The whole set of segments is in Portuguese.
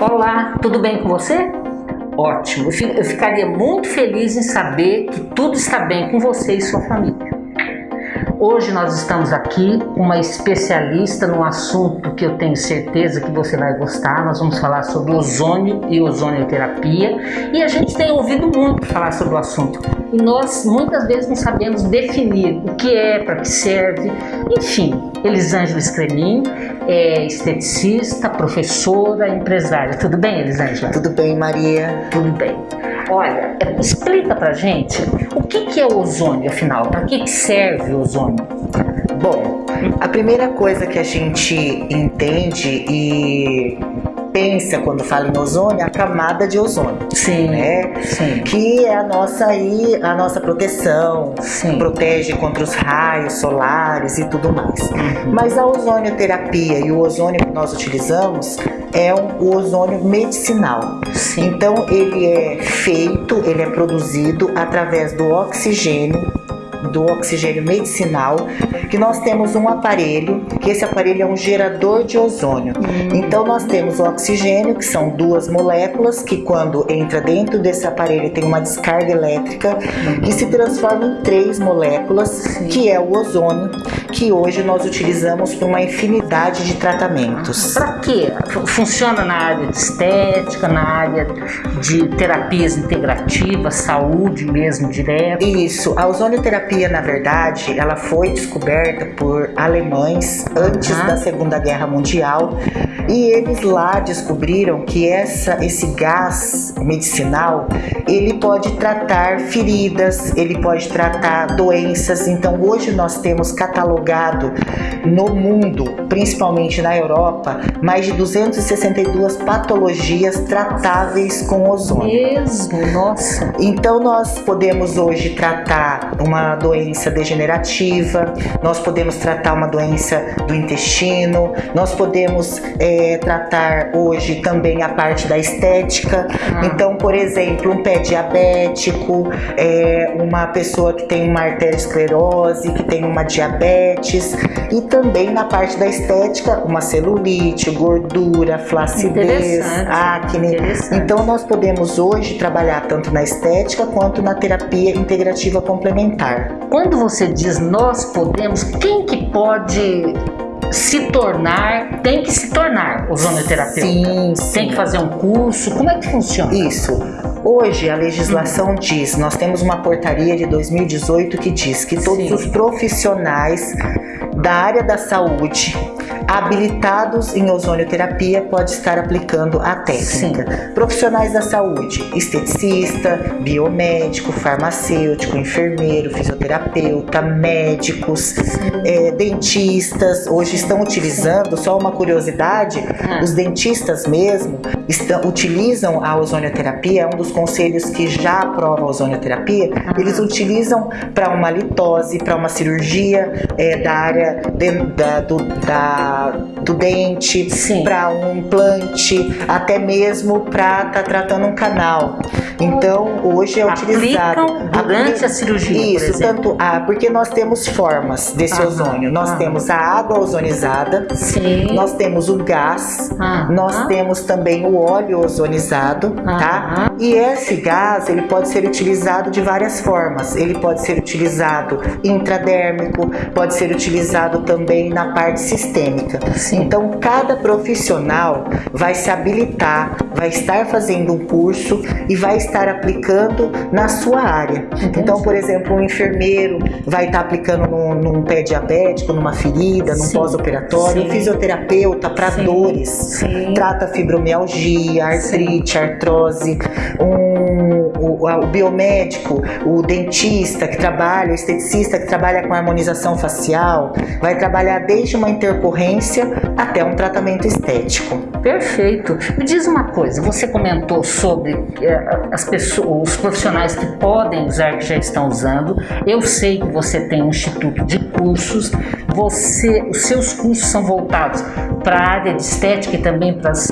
Olá, tudo bem com você? Ótimo, eu ficaria muito feliz em saber que tudo está bem com você e sua família. Hoje nós estamos aqui com uma especialista no assunto que eu tenho certeza que você vai gostar. Nós vamos falar sobre ozônio e ozonioterapia e a gente tem ouvido muito falar sobre o assunto e nós muitas vezes não sabemos definir o que é, para que serve. Enfim, Elisângela Escremin é esteticista, professora, empresária. Tudo bem, Elisângela? Tudo bem, Maria. Tudo bem. Olha, explica pra gente o que, que é o ozônio, afinal, para que, que serve o ozônio? Bom, a primeira coisa que a gente entende e pensa quando fala em ozônio, a camada de ozônio. Sim, né? sim. Que é a nossa aí, a nossa proteção, sim. protege contra os raios solares e tudo mais. Uhum. Mas a ozonioterapia e o ozônio que nós utilizamos é um, o ozônio medicinal. Sim. Então ele é feito, ele é produzido através do oxigênio do oxigênio medicinal, que nós temos um aparelho, que esse aparelho é um gerador de ozônio. Então nós temos o oxigênio, que são duas moléculas, que quando entra dentro desse aparelho tem uma descarga elétrica, que se transforma em três moléculas, que é o ozônio, que hoje nós utilizamos para uma infinidade de tratamentos. Para quê? Funciona na área de estética, na área de terapias integrativas, saúde mesmo direto? Isso, a ozonioterapia na verdade, ela foi descoberta por alemães antes Uhum. da Segunda Guerra Mundial e eles lá descobriram que essa, esse gás medicinal ele pode tratar feridas, ele pode tratar doenças. Então hoje nós temos catalogado no mundo, principalmente na Europa, mais de 262 patologias tratáveis com ozônio. Mesmo, nossa. Então nós podemos hoje tratar uma doença degenerativa, nós podemos tratar uma doença do intestino, nós podemos é, tratar hoje também a parte da estética. Ah. Então, por exemplo, um pé diabético, é, uma pessoa que tem uma arteriosclerose, que tem uma diabetes e também na parte da estética, uma celulite, gordura, flacidez, acne. Então nós podemos hoje trabalhar tanto na estética quanto na terapia integrativa complementar. Quando você diz nós podemos, quem que pode se tornar, tem que se tornar ozonoterapeuta? Sim, sim. Tem que fazer um curso? Como é que funciona? Isso. Hoje a legislação diz, nós temos uma portaria de 2018 que diz que todos Sim. os profissionais da área da saúde habilitados em ozonioterapia pode estar aplicando a técnica. Profissionais da saúde, esteticista, biomédico, farmacêutico, enfermeiro, fisioterapeuta, médicos, eh, dentistas, hoje estão utilizando, só uma curiosidade, Ah. os dentistas mesmo estão, utilizam a ozonioterapia, é um dos conselhos que já aprova a ozonioterapia, Ah. eles utilizam para uma litose, para uma cirurgia eh, da área de- da- do, dente, para um implante, até mesmo para estar tratando um canal. Então, hoje é utilizado. Aplicam durante Apli- a cirurgia, Isso, tanto a, porque nós temos formas desse ozônio. Nós temos a água ozonizada, Sim. nós temos o gás, nós temos também o óleo ozonizado, tá? E esse gás, ele pode ser utilizado de várias formas. Ele pode ser utilizado intradérmico, pode ser utilizado também na parte sistêmica. Sim. Então, cada profissional vai se habilitar, vai estar fazendo um curso e vai estar aplicando na sua área. Entendi. Então, por exemplo, um enfermeiro vai estar aplicando num, num pé diabético, numa ferida, num Sim. pós-operatório. Sim. Um fisioterapeuta para Sim. dores, Sim. trata fibromialgia, artrite, artrose. Um, o, o biomédico, o dentista que trabalha, o esteticista que trabalha com harmonização facial, vai trabalhar desde uma intercorrência até um tratamento estético. Perfeito. Me diz uma coisa, você comentou sobre eh, as pessoas, os profissionais que podem usar, que já estão usando. Eu sei que você tem um instituto de cursos. Você, os seus cursos são voltados para a área de estética e também para as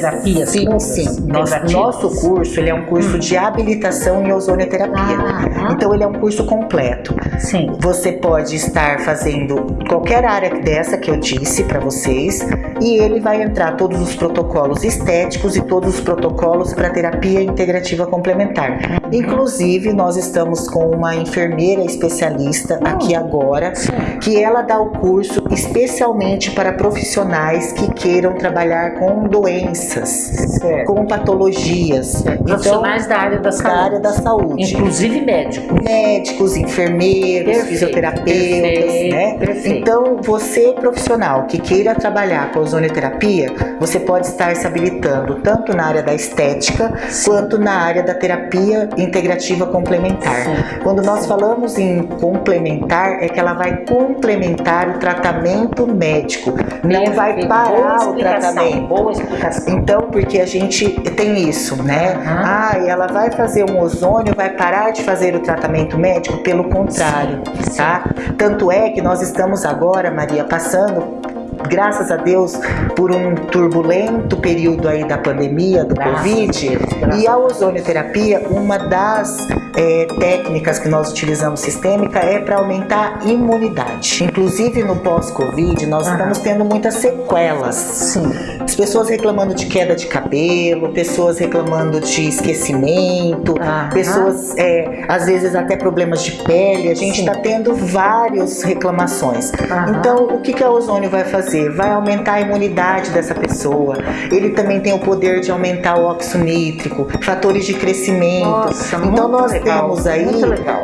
terapias? Sim, todas, sim. Nosso, nosso curso ele é um curso hum. de habilitação em ozonioterapia. Ah, então ele é um curso completo. Sim. Você pode estar fazendo qualquer área dessa que eu disse para vocês e ele vai entrar todos os protocolos estéticos e todos os protocolos para terapia integrativa complementar. Inclusive, nós estamos com uma enfermeira especialista aqui agora, que ela dá o curso especialmente para profissionais que queiram trabalhar com doenças, certo. com patologias. Então, profissionais então, da área da saúde. Da área da saúde. Inclusive médicos. Médicos, enfermeiros, perfeito, fisioterapeutas, perfeito, né? Perfeito. Então, você profissional que queira trabalhar com ozonioterapia, você pode estar se habilitando tanto na área da estética Sim. quanto na área da terapia integrativa complementar. Sim. Quando nós falamos em complementar, é que ela vai complementar o tratamento médico, não vai parar o tratamento. Boa explicação. Então, porque a gente tem isso, né? Ah, ela vai fazer um ozônio, vai parar de fazer o tratamento médico? Pelo contrário, Sim. tá? Tanto é que nós estamos agora, Maria, passando graças a Deus, por um turbulento período aí da pandemia, do graças Covid, e a ozonioterapia, uma das é, técnicas que nós utilizamos sistêmica é para aumentar a imunidade. Inclusive no pós-Covid, nós estamos tendo muitas sequelas. Sim. As pessoas reclamando de queda de cabelo, pessoas reclamando de esquecimento, pessoas, é, às vezes, até problemas de pele. A gente está tendo várias reclamações. Então, o que, que a ozônio vai fazer? Fazer? Vai aumentar a imunidade dessa pessoa. Ele também tem o poder de aumentar o óxido nítrico, fatores de crescimento. Nossa, então nós legal, temos aí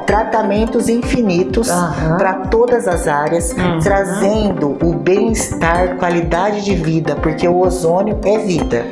tratamentos infinitos uhum. para todas as áreas, uhum. trazendo o bem-estar, qualidade de vida, porque o ozônio é vida.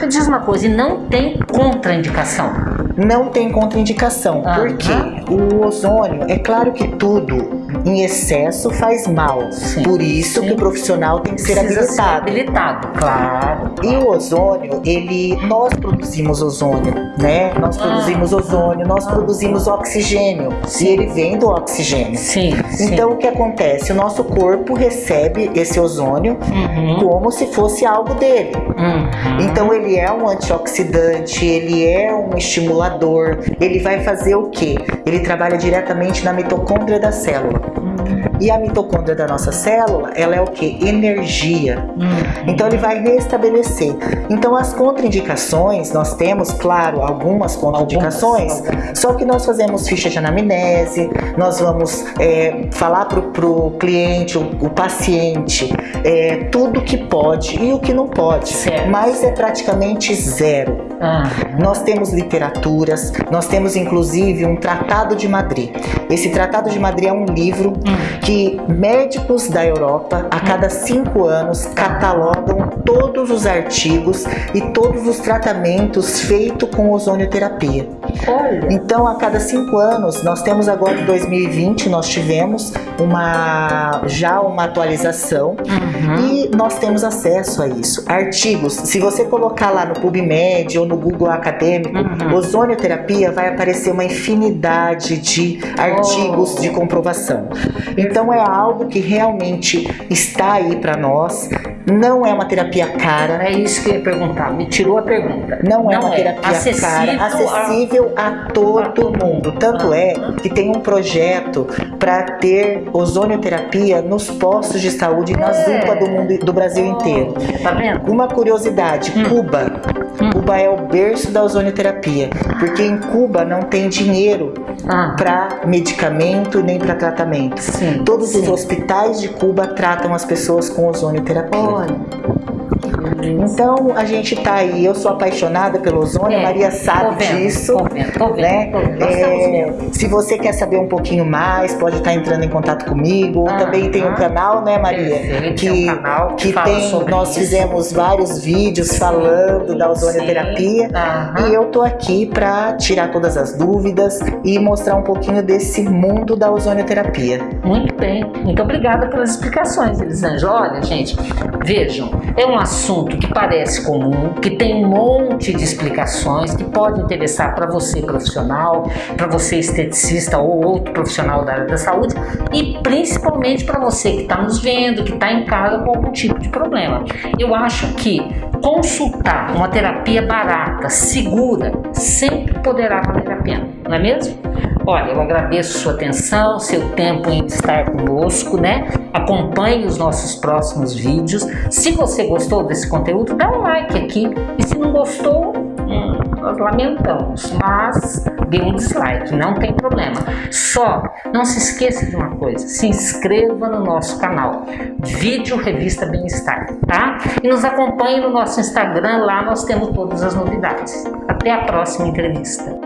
Me diz uma coisa, e não tem contraindicação? Não tem contraindicação, uhum. porque o ozônio, é claro que tudo em excesso faz mal. Sim. Por isso Sim. que o profissional tem que ser habilitado. Ser habilitado, claro. E o ozônio, ele, nós produzimos ozônio, né? Nós produzimos ah. ozônio, nós produzimos oxigênio. Sim. E ele vem do oxigênio. Sim. Então o que acontece? O nosso corpo recebe esse ozônio uhum. como se fosse algo dele. Uhum. Então ele é um antioxidante, ele é um estimulador, ele vai fazer o quê? Ele trabalha diretamente na mitocôndria da célula. Thank you. E a mitocôndria da nossa célula, ela é o que? Energia. Uhum. Então ele vai restabelecer. Então as contraindicações, nós temos, claro, algumas contraindicações, algumas. só que nós fazemos ficha de anamnese, nós vamos é, falar para o cliente, o, o paciente, é, tudo que pode e o que não pode. Certo. Mas é praticamente zero. Uhum. Nós temos literaturas, nós temos inclusive um Tratado de Madrid. Esse Tratado de Madrid é um livro uhum que médicos da Europa, a cada cinco anos, catalogam todos os artigos e todos os tratamentos feitos com ozonioterapia. Olha. Então, a cada cinco anos, nós temos agora em 2020, nós tivemos uma já uma atualização uhum. e nós temos acesso a isso. Artigos, se você colocar lá no PubMed ou no Google Acadêmico, uhum. ozonioterapia, vai aparecer uma infinidade de artigos oh. de comprovação. Então, é algo que realmente está aí para nós. Não é uma terapia cara. É isso que eu ia perguntar. Me tirou a pergunta. Não, não é uma é. terapia acessível cara, acessível a, a todo a mundo. Tanto é que tem um projeto para ter ozonioterapia nos postos de saúde e nas é. UPA do mundo do Brasil inteiro. Tá vendo? Uma curiosidade, hum. Cuba. Hum. Cuba é o berço da ozonioterapia, porque em Cuba não tem dinheiro ah. para medicamento nem para tratamento. Sim. Todos Sim. os hospitais de Cuba tratam as pessoas com ozonioterapia. Olha. Então a gente tá aí, eu sou apaixonada pelo ozônio, é, a Maria sabe vendo, disso. Tô vendo, tô vendo, né? É, se você quer saber um pouquinho mais, pode estar entrando em contato comigo. Ah, Também tem um canal, né, Maria? que, um canal que, que tem. Nós isso. fizemos vários vídeos falando da ozonioterapia. E eu tô aqui para tirar todas as dúvidas e mostrar um pouquinho desse mundo da ozonioterapia. Muito bem. Muito obrigada pelas explicações, Elisângela. Olha, gente, vejam, é um assunto assunto que parece comum, que tem um monte de explicações, que pode interessar para você profissional, para você esteticista ou outro profissional da área da saúde e principalmente para você que está nos vendo, que está em casa com algum tipo de problema. Eu acho que consultar uma terapia barata, segura, sempre poderá valer a pena, não é mesmo? Olha, eu agradeço sua atenção, seu tempo em estar conosco, né? Acompanhe os nossos próximos vídeos. Se você gostou desse conteúdo, dá um like aqui. E se não gostou, hum, nós lamentamos, mas dê um dislike, não tem problema. Só não se esqueça de uma coisa, se inscreva no nosso canal, Vídeo Revista Bem-Estar, tá? E nos acompanhe no nosso Instagram, lá nós temos todas as novidades. Até a próxima entrevista.